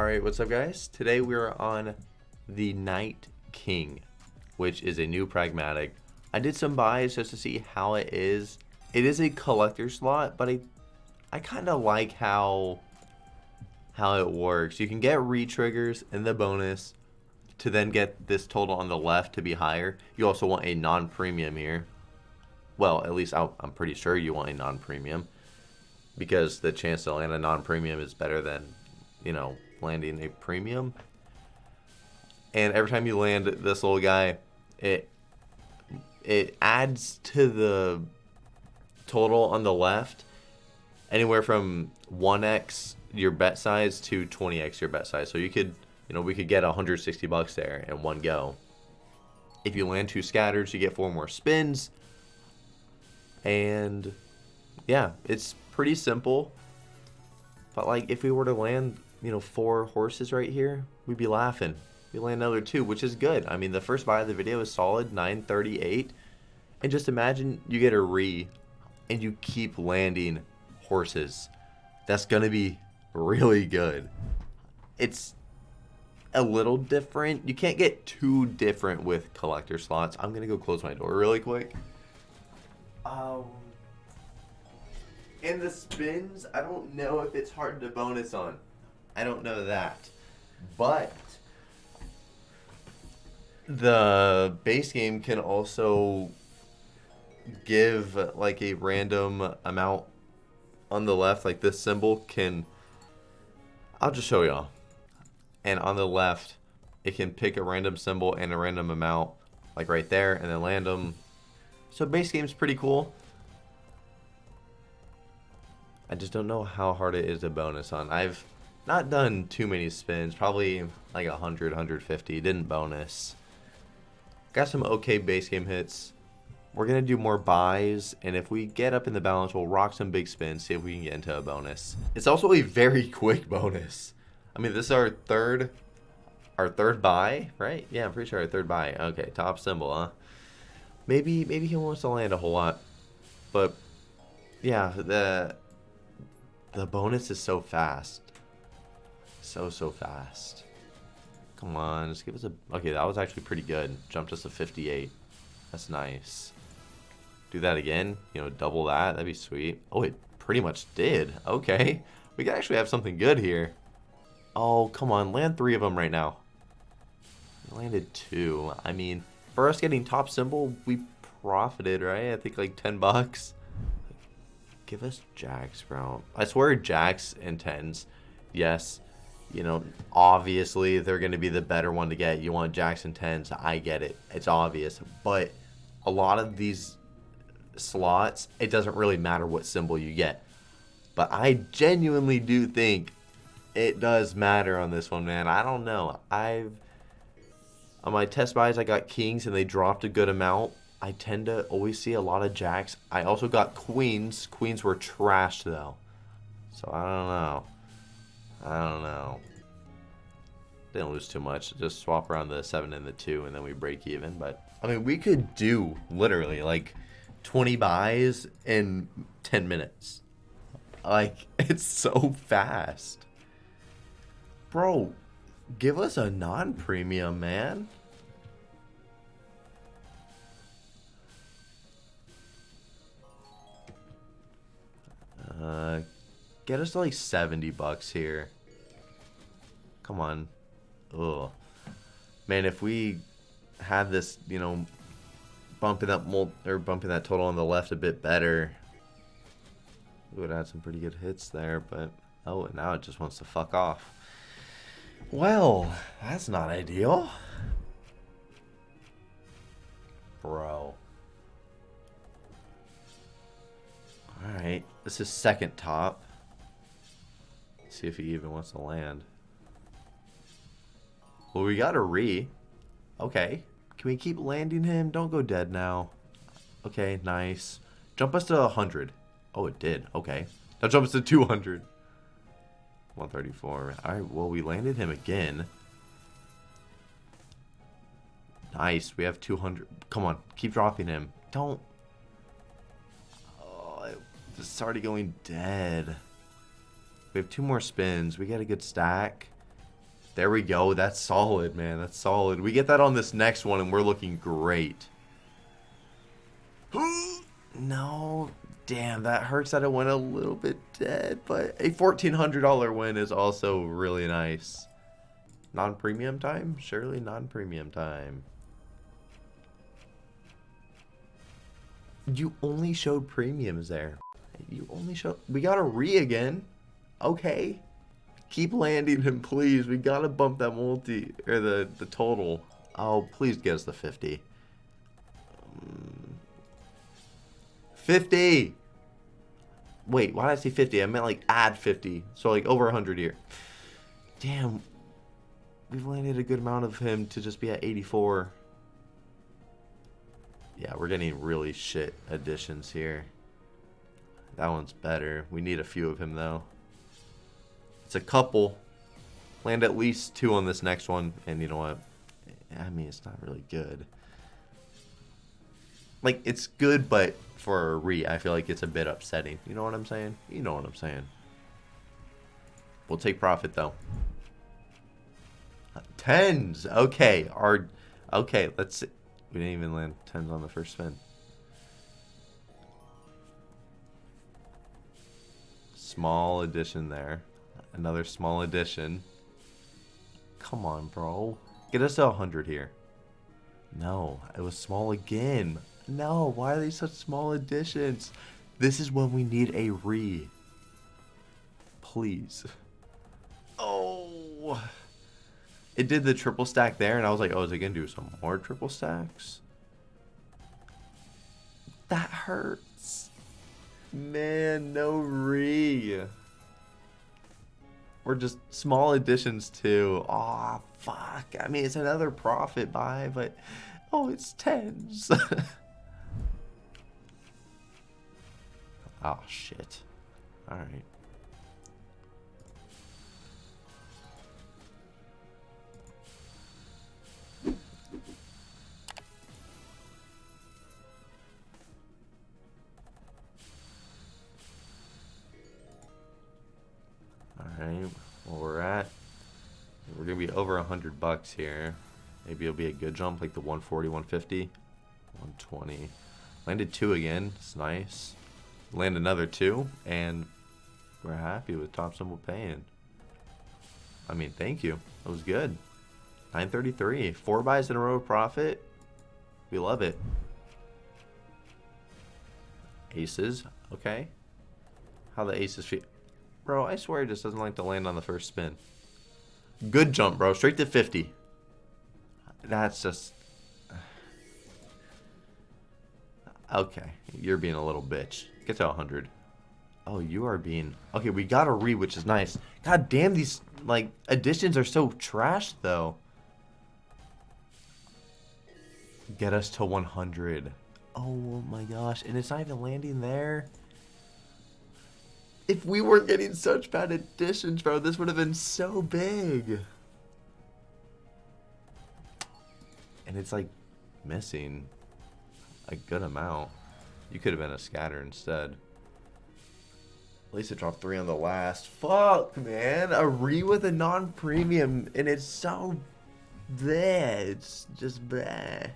Alright, what's up guys? Today we're on the Night King, which is a new pragmatic. I did some buys just to see how it is. It is a collector slot, but I I kind of like how how it works. You can get re-triggers in the bonus to then get this total on the left to be higher. You also want a non-premium here. Well, at least i I'm pretty sure you want a non-premium because the chance to land a non-premium is better than, you know, landing a premium. And every time you land this little guy, it it adds to the total on the left anywhere from 1x your bet size to 20x your bet size. So you could, you know, we could get 160 bucks there in one go. If you land two scatters, you get four more spins. And yeah, it's pretty simple. But like if we were to land, you know, four horses right here, we'd be laughing. We land another two, which is good. I mean, the first buy of the video is solid, 938. And just imagine you get a re and you keep landing horses. That's going to be really good. It's a little different. You can't get too different with collector slots. I'm going to go close my door really quick. Um, in the spins, I don't know if it's hard to bonus on. I don't know that. But the base game can also give like a random amount on the left, like this symbol can, I'll just show y'all. And on the left, it can pick a random symbol and a random amount, like right there, and then land them. So base game's pretty cool. I just don't know how hard it is to bonus on. I've not done too many spins, probably like 100, 150, didn't bonus. Got some okay base game hits. We're going to do more buys, and if we get up in the balance, we'll rock some big spins, see if we can get into a bonus. It's also a very quick bonus. I mean, this is our third, our third buy, right? Yeah, I'm pretty sure our third buy. Okay, top symbol, huh? Maybe, maybe he wants to land a whole lot, but yeah, the the bonus is so fast, so so fast. Come on, just give us a. Okay, that was actually pretty good. Jumped us to 58. That's nice do that again, you know, double that, that'd be sweet. Oh, it pretty much did. Okay. We could actually have something good here. Oh, come on, land three of them right now. landed two. I mean, for us getting top symbol, we profited, right? I think like 10 bucks. Give us jacks, bro. I swear jacks and tens, yes. You know, obviously they're going to be the better one to get. You want Jackson tens. I get it. It's obvious. But a lot of these slots, it doesn't really matter what symbol you get. But I genuinely do think it does matter on this one, man. I don't know. I've on my test buys, I got kings and they dropped a good amount. I tend to always see a lot of jacks. I also got queens. Queens were trashed though. So I don't know. I don't know. Didn't lose too much. Just swap around the 7 and the 2 and then we break even. But, I mean, we could do literally like 20 buys in 10 minutes. Like, it's so fast. Bro, give us a non-premium, man. Uh, get us to like 70 bucks here. Come on. Ugh. Man, if we had this, you know, bumping up mul or bumping that total on the left a bit better. We would have some pretty good hits there, but oh, now it just wants to fuck off. Well, that's not ideal. Bro. Alright, this is second top. See if he even wants to land. Well, we got a re. Okay. Can we keep landing him? Don't go dead now. Okay, nice. Jump us to 100. Oh, it did. Okay. Now jump us to 200. 134. Alright, well, we landed him again. Nice. We have 200. Come on. Keep dropping him. Don't. Oh, it's already going dead. We have two more spins. We got a good stack. There we go. That's solid, man. That's solid. We get that on this next one, and we're looking great. no. Damn, that hurts that it went a little bit dead, but a $1,400 win is also really nice. Non-premium time? Surely non-premium time. You only showed premiums there. You only showed... We got a re again. Okay. Keep landing him, please. We gotta bump that multi... Or the, the total. Oh, please get us the 50. Um, 50! Wait, why did I say 50? I meant like add 50. So like over 100 here. Damn. We've landed a good amount of him to just be at 84. Yeah, we're getting really shit additions here. That one's better. We need a few of him, though. It's a couple. Land at least two on this next one. And you know what? I mean, it's not really good. Like, it's good, but for a re, I feel like it's a bit upsetting. You know what I'm saying? You know what I'm saying. We'll take profit, though. Uh, tens. Okay. Our, okay, let's see. We didn't even land tens on the first spin. Small addition there. Another small addition. Come on, bro. Get us to 100 here. No, it was small again. No, why are these such small additions? This is when we need a re. Please. Oh. It did the triple stack there, and I was like, oh, is it going to do some more triple stacks? That hurts. Man, no re. Or just small additions. Aw, oh, fuck. I mean, it's another profit buy, but... Oh, it's tens. oh, shit. Alright. Alright, over a 100 bucks here. Maybe it'll be a good jump, like the 140, 150. 120. Landed two again. It's nice. Land another two, and we're happy with top symbol paying. I mean, thank you. That was good. 933. Four buys in a row of profit. We love it. Aces. Okay. How the aces feel. Bro, I swear it just doesn't like to land on the first spin. Good jump, bro. Straight to 50. That's just... Okay. You're being a little bitch. Get to 100. Oh, you are being... Okay, we got a re, which is nice. God damn, these, like, additions are so trash, though. Get us to 100. Oh my gosh. And it's not even landing there. If we weren't getting such bad additions, bro, this would have been so big. And it's like missing a good amount. You could have been a scatter instead. At least it dropped three on the last. Fuck, man. A re with a non-premium, and it's so bad. It's just bad.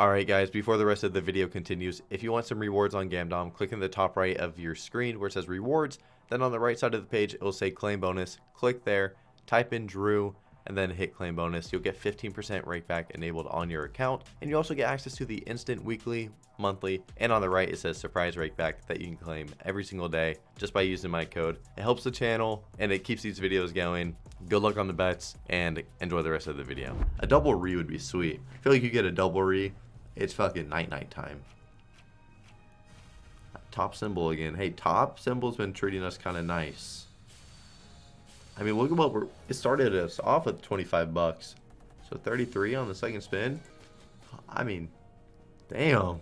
Alright guys, before the rest of the video continues, if you want some rewards on Gamdom, click in the top right of your screen where it says rewards, then on the right side of the page, it will say claim bonus. Click there, type in Drew, and then hit claim bonus. You'll get 15% rakeback enabled on your account. And you also get access to the instant weekly, monthly, and on the right it says surprise rakeback that you can claim every single day just by using my code. It helps the channel and it keeps these videos going. Good luck on the bets and enjoy the rest of the video. A double re would be sweet. I feel like you get a double re, it's fucking night night time top symbol again. Hey, top symbol's been treating us kind of nice. I mean, look at what we're... It started us off with 25 bucks. So 33 on the second spin. I mean, damn.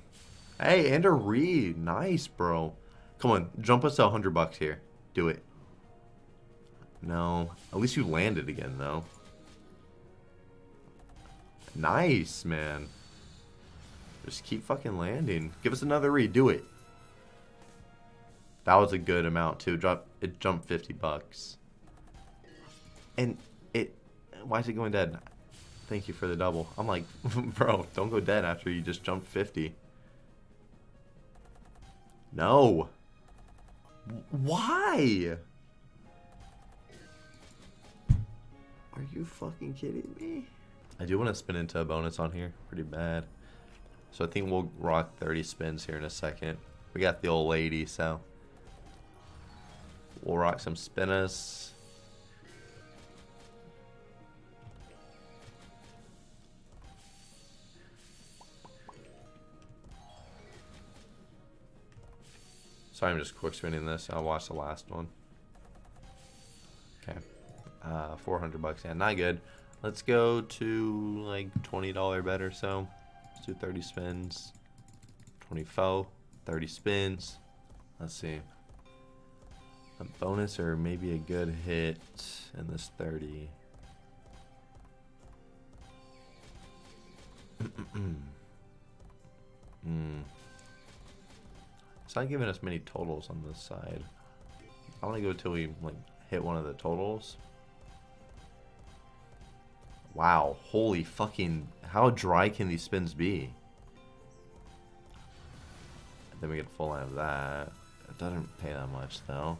Hey, and a read. Nice, bro. Come on, jump us to 100 bucks here. Do it. No. At least you landed again, though. Nice, man. Just keep fucking landing. Give us another read. Do it. That was a good amount too. Drop it jumped 50 bucks. And it Why is it going dead? Thank you for the double. I'm like, bro, don't go dead after you just jumped 50. No. Why? Are you fucking kidding me? I do want to spin into a bonus on here. Pretty bad. So I think we'll rock 30 spins here in a second. We got the old lady, so... Rock some spinners. Sorry, I'm just quick spinning this. I'll watch the last one. Okay. Uh, 400 bucks. Yeah, not good. Let's go to like $20 bet or so. Let's do 30 spins. 24. 30 spins. Let's see. A bonus or maybe a good hit in this 30. Hmm. It's not giving us many totals on this side. I want to go till we like hit one of the totals. Wow, holy fucking, how dry can these spins be? Then we get a full line of that. It doesn't pay that much though.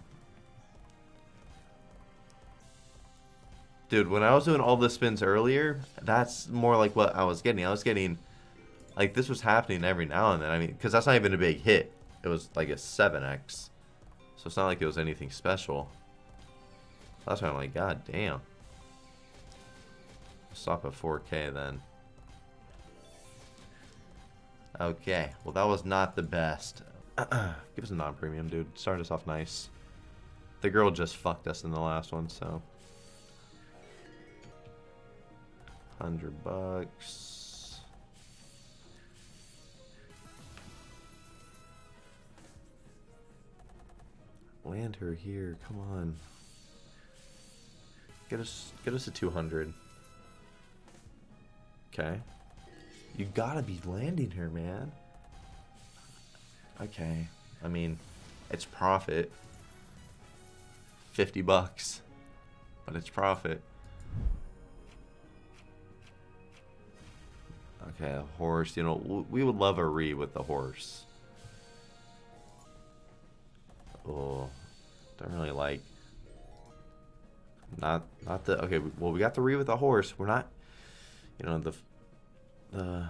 Dude, when I was doing all the spins earlier, that's more like what I was getting. I was getting, like this was happening every now and then. I mean, because that's not even a big hit. It was like a 7x. So it's not like it was anything special. That's why I'm like, god damn. Stop at 4k then. Okay, well that was not the best. Give us a non-premium, dude. Start us off nice. The girl just fucked us in the last one, so. 100 bucks. Land her here, come on. Get us get us a 200. Okay. You gotta be landing her, man. Okay. I mean, it's profit. 50 bucks. But it's profit. Okay, horse. You know, we would love a re with the horse. Oh, don't really like. Not, not the. Okay, well, we got the re with the horse. We're not. You know the, the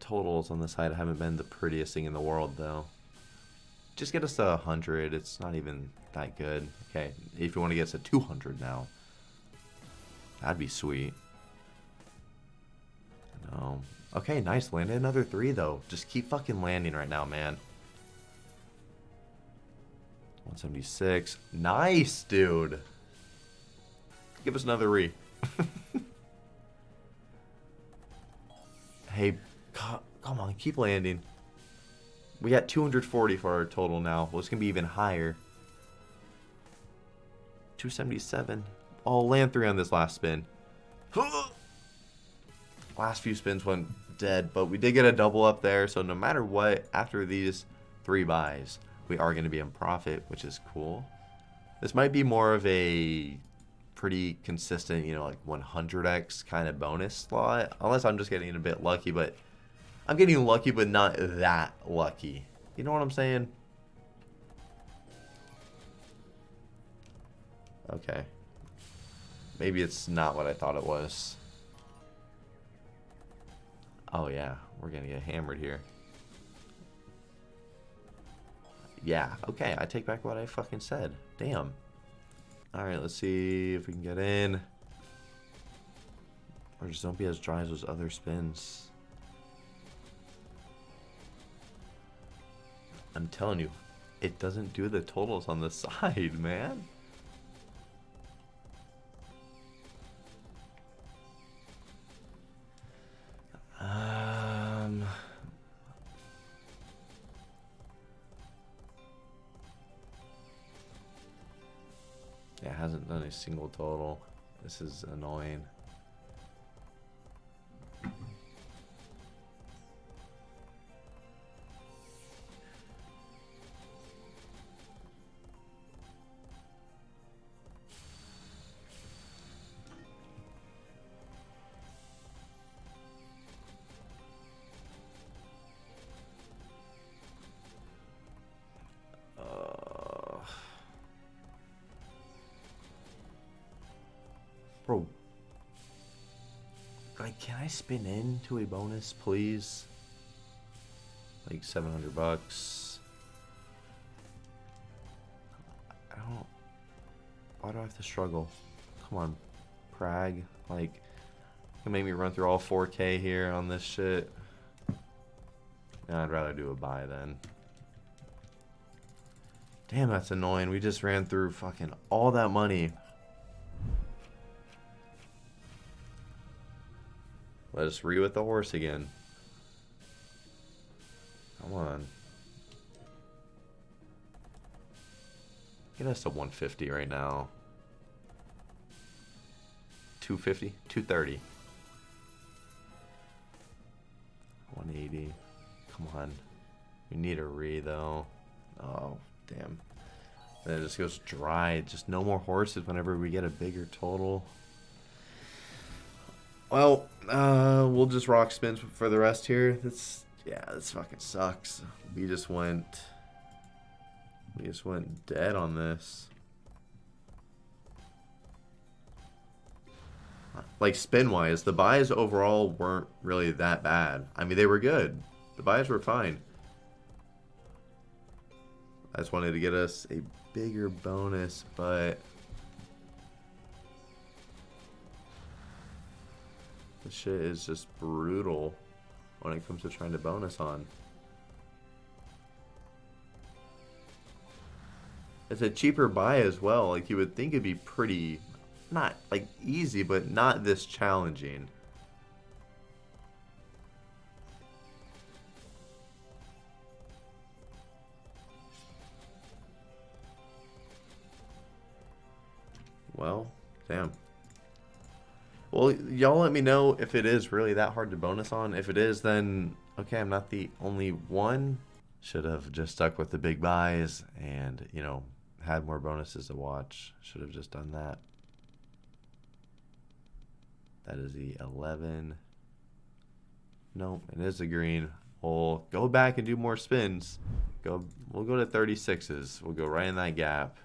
totals on the side haven't been the prettiest thing in the world though. Just get us to 100. It's not even that good. Okay, if you want to get us to 200 now, that'd be sweet. No. Okay, nice. Landed another three, though. Just keep fucking landing right now, man. 176. Nice, dude. Give us another re. hey, come on, keep landing. We got 240 for our total now. Well, it's going to be even higher. 277. Oh, land three on this last spin. last few spins went dead, but we did get a double up there. So no matter what, after these three buys, we are going to be in profit, which is cool. This might be more of a pretty consistent, you know, like 100x kind of bonus slot, unless I'm just getting a bit lucky, but I'm getting lucky, but not that lucky. You know what I'm saying? Okay. Maybe it's not what I thought it was. Oh yeah, we're gonna get hammered here. Yeah, okay, I take back what I fucking said. Damn. Alright, let's see if we can get in. Or just don't be as dry as those other spins. I'm telling you, it doesn't do the totals on the side, man. It hasn't done a single total. This is annoying. Spin into a bonus, please? Like 700 bucks. I don't... Why do I have to struggle? Come on. Prague. Like, can make me run through all 4K here on this shit. I'd rather do a buy then. Damn, that's annoying. We just ran through fucking all that money. Let us re with the horse again. Come on. Get us to 150 right now. 250? 230. 180. Come on. We need a re though. Oh, damn. Then it just goes dry. Just no more horses whenever we get a bigger total. Well, uh, we'll just rock spins for the rest here. That's yeah, this fucking sucks. We just went we just went dead on this. Like spin wise, the buys overall weren't really that bad. I mean, they were good. The buys were fine. I just wanted to get us a bigger bonus, but this shit is just brutal when it comes to trying to bonus on. It's a cheaper buy as well. Like you would think it'd be pretty, not like easy, but not this challenging. Well, damn. Well, y'all let me know if it is really that hard to bonus on. If it is, then okay, I'm not the only one. Should have just stuck with the big buys and, you know, had more bonuses to watch. Should have just done that. That is the 11. Nope, it is a green. We'll go back and do more spins. Go. We'll go to 36s. We'll go right in that gap.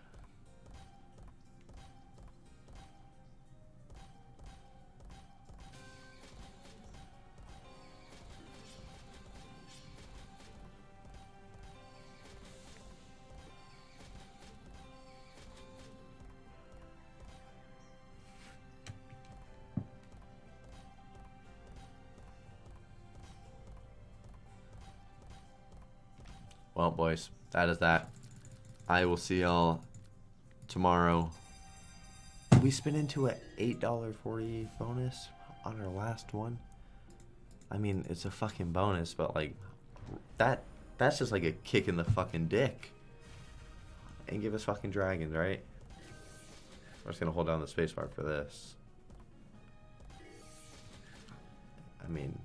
Well, boys, that is that. I will see y'all tomorrow. We spin into a $8.40 bonus on our last one. I mean, it's a fucking bonus, but like that that's just like a kick in the fucking dick. And give us fucking dragons, right? I'm just gonna hold down the spacebar for this. I mean,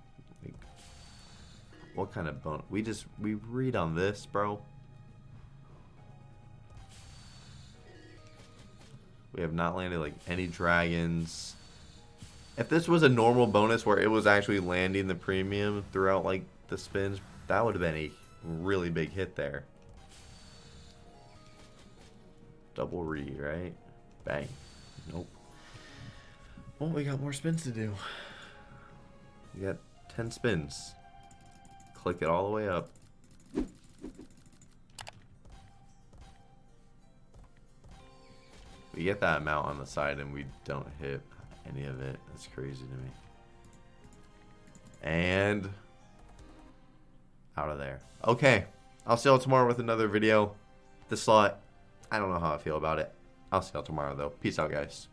what kind of bone? We just, we read on this, bro. We have not landed like any dragons. If this was a normal bonus where it was actually landing the premium throughout like the spins, that would have been a really big hit there. Double read, right? Bang. Nope. Well, we got more spins to do. We got 10 spins click it all the way up. We get that amount on the side and we don't hit any of it. That's crazy to me. And out of there. Okay. I'll see y'all tomorrow with another video. The slot, I don't know how I feel about it. I'll see y'all tomorrow though. Peace out, guys.